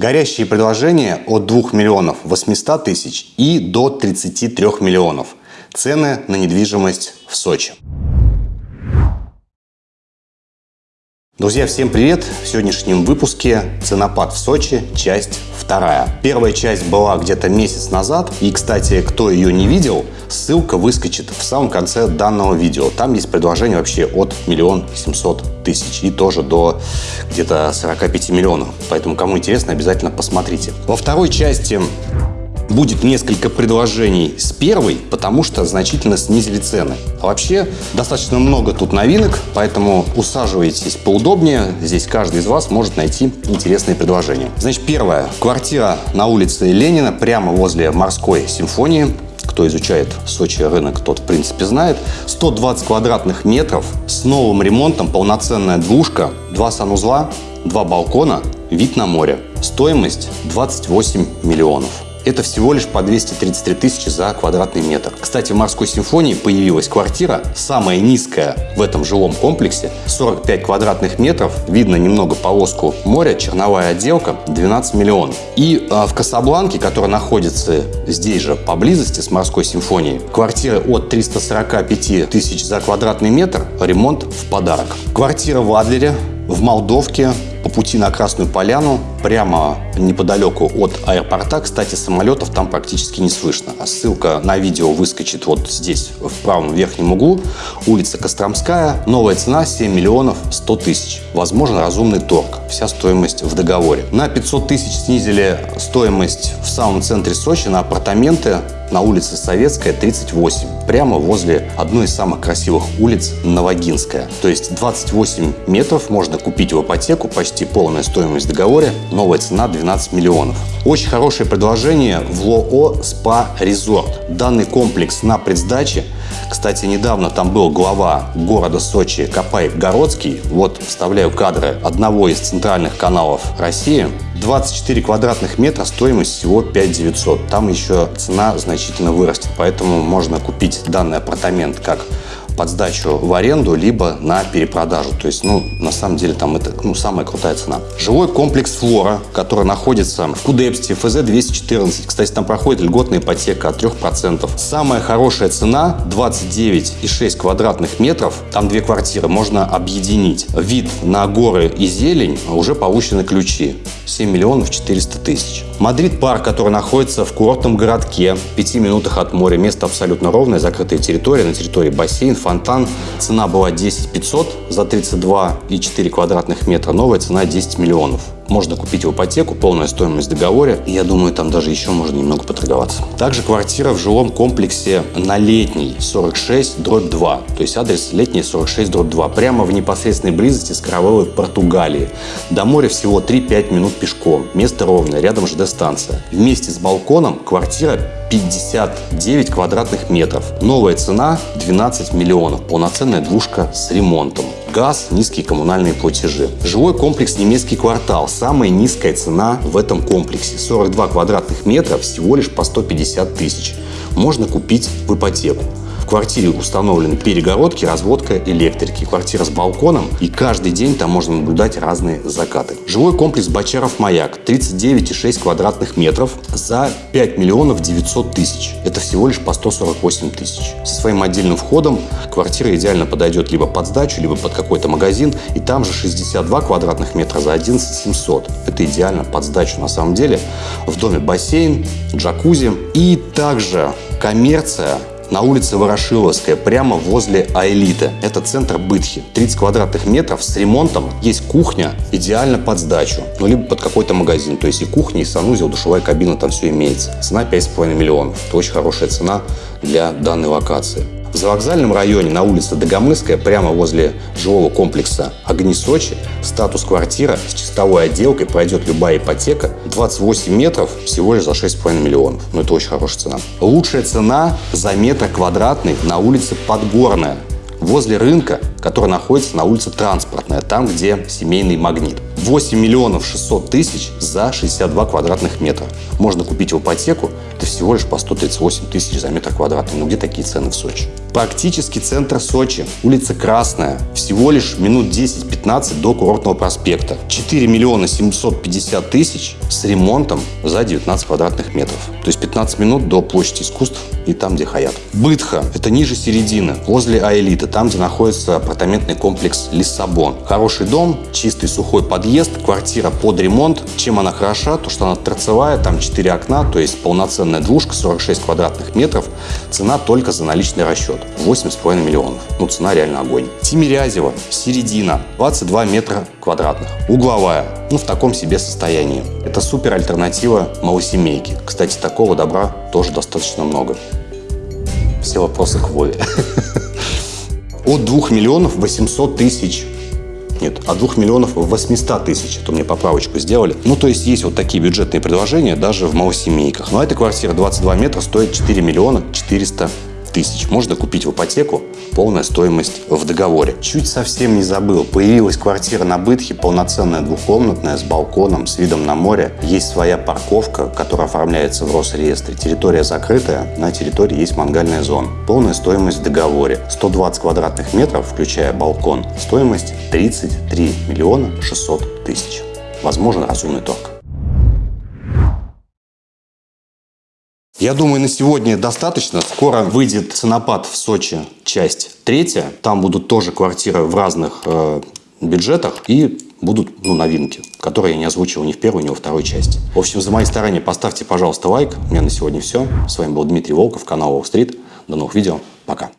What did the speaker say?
Горящие предложения от 2 миллионов 800 тысяч и до 33 миллионов. Цены на недвижимость в Сочи. Друзья, всем привет! В сегодняшнем выпуске «Ценопад в Сочи. Часть вторая». Первая часть была где-то месяц назад. И, кстати, кто ее не видел, ссылка выскочит в самом конце данного видео. Там есть предложение вообще от миллион семьсот тысяч и тоже до где-то 45 миллионов. Поэтому, кому интересно, обязательно посмотрите. Во второй части будет несколько предложений с первой, потому что значительно снизили цены. Вообще, достаточно много тут новинок, поэтому усаживайтесь поудобнее. Здесь каждый из вас может найти интересные предложения. Значит, первое. Квартира на улице Ленина, прямо возле морской симфонии кто изучает Сочи рынок, тот в принципе знает. 120 квадратных метров с новым ремонтом, полноценная двушка, два санузла, два балкона, вид на море. Стоимость 28 миллионов. Это всего лишь по 233 тысячи за квадратный метр. Кстати, в морской симфонии появилась квартира, самая низкая в этом жилом комплексе, 45 квадратных метров, видно немного полоску моря, черновая отделка, 12 миллионов. И э, в Касабланке, которая находится здесь же поблизости с морской симфонией, квартира от 345 тысяч за квадратный метр, ремонт в подарок. Квартира в Адлере, в Молдовке, по пути на Красную Поляну, прямо неподалеку от аэропорта. Кстати, самолетов там практически не слышно. А ссылка на видео выскочит вот здесь, в правом верхнем углу. Улица Костромская. Новая цена 7 миллионов 100 тысяч. Возможен разумный торг. Вся стоимость в договоре. На 500 тысяч снизили стоимость в самом центре Сочи на апартаменты на улице Советская, 38, прямо возле одной из самых красивых улиц Новогинская. То есть 28 метров можно купить в ипотеку, почти полная стоимость в договоре, новая цена 12 миллионов. Очень хорошее предложение в ЛОО «СПА Резорт». Данный комплекс на предсдаче кстати, недавно там был глава города Сочи Капай Городский. Вот вставляю кадры одного из центральных каналов России. 24 квадратных метра, стоимость всего 5 900. Там еще цена значительно вырастет, поэтому можно купить данный апартамент как под сдачу в аренду, либо на перепродажу. То есть, ну, на самом деле, там это ну, самая крутая цена. Жилой комплекс «Флора», который находится в Кудепсте, ФЗ-214. Кстати, там проходит льготная ипотека от 3%. Самая хорошая цена 29,6 квадратных метров. Там две квартиры, можно объединить. Вид на горы и зелень, уже получены ключи. 7 миллионов 400 тысяч. Мадрид парк, который находится в курортном городке, в 5 минутах от моря. Место абсолютно ровное, закрытая территория. На территории бассейн, фонтан. Цена была 10 500 за 32,4 квадратных метра. Новая цена 10 миллионов можно купить в ипотеку, полная стоимость в договоре. И я думаю, там даже еще можно немного поторговаться. Также квартира в жилом комплексе на летней 46 дробь 2. То есть адрес летний 46 дробь 2. Прямо в непосредственной близости с Каравеллой Португалии. До моря всего 3-5 минут пешком. Место ровное, рядом ЖД-станция. Вместе с балконом квартира 59 квадратных метров. Новая цена 12 миллионов. Полноценная двушка с ремонтом. Газ, низкие коммунальные платежи. Жилой комплекс «Немецкий квартал». Самая низкая цена в этом комплексе. 42 квадратных метра всего лишь по 150 тысяч. Можно купить в ипотеку квартире установлены перегородки, разводка электрики, квартира с балконом, и каждый день там можно наблюдать разные закаты. Жилой комплекс Бочаров-Маяк, 39,6 квадратных метров за 5 миллионов 900 тысяч. Это всего лишь по 148 тысяч. Со своим отдельным входом квартира идеально подойдет либо под сдачу, либо под какой-то магазин, и там же 62 квадратных метра за 11 700. Это идеально под сдачу на самом деле. В доме бассейн, джакузи и также коммерция на улице Ворошиловская, прямо возле Аэлиты. Это центр Бытхи. 30 квадратных метров с ремонтом. Есть кухня, идеально под сдачу. Ну, либо под какой-то магазин. То есть и кухня, и санузел, душевая кабина, там все имеется. Цена 5,5 миллионов. Это очень хорошая цена для данной локации. В завокзальном районе на улице Дагомыская, прямо возле жилого комплекса «Огни Сочи», статус квартира с чистовой отделкой пройдет любая ипотека. 28 метров всего лишь за 6,5 миллионов. Ну, это очень хорошая цена. Лучшая цена за метр квадратный на улице Подгорная возле рынка, который находится на улице Транспортная, там, где семейный магнит. 8 миллионов 600 тысяч за 62 квадратных метра. Можно купить в ипотеку, это всего лишь по 138 тысяч за метр квадратный. Ну где такие цены в Сочи? Практически центр Сочи, улица Красная, всего лишь минут 10-15 до курортного проспекта. 4 миллиона 750 тысяч с ремонтом за 19 квадратных метров. То есть 15 минут до площади искусств и там, где Хаят. Бытха – это ниже середины, возле Аэлиты, там, где находится апартаментный комплекс Лиссабон. Хороший дом, чистый сухой подъезд, квартира под ремонт. Чем она хороша? То, что она торцевая, там 4 окна, то есть полноценная двушка, 46 квадратных метров. Цена только за наличный расчет. 8,5 миллионов. Ну, цена реально огонь. Тимирязева, середина, 22 метра квадратных. Угловая, ну, в таком себе состоянии. Это супер альтернатива малосемейки. Кстати, такого добра тоже достаточно много. Все вопросы к Вове. От 2 миллионов 800 тысяч нет, от 2 миллионов 800 тысяч. Это мне поправочку сделали. Ну, то есть есть вот такие бюджетные предложения даже в малосемейках. Но эта квартира 22 метра стоит 4 миллиона 400 тысяч. Можно купить в ипотеку, полная стоимость в договоре. Чуть совсем не забыл, появилась квартира на Бытхе, полноценная двухкомнатная, с балконом, с видом на море. Есть своя парковка, которая оформляется в Росреестре. Территория закрытая, на территории есть мангальная зона. Полная стоимость в договоре. 120 квадратных метров, включая балкон. Стоимость 33 миллиона 600 тысяч. Возможен разумный торг. Я думаю, на сегодня достаточно. Скоро выйдет «Ценопад» в Сочи, часть третья. Там будут тоже квартиры в разных э, бюджетах и будут ну, новинки, которые я не озвучивал ни в первой, ни во второй части. В общем, за мои старания поставьте, пожалуйста, лайк. У меня на сегодня все. С вами был Дмитрий Волков, канал Wall Street. До новых видео. Пока.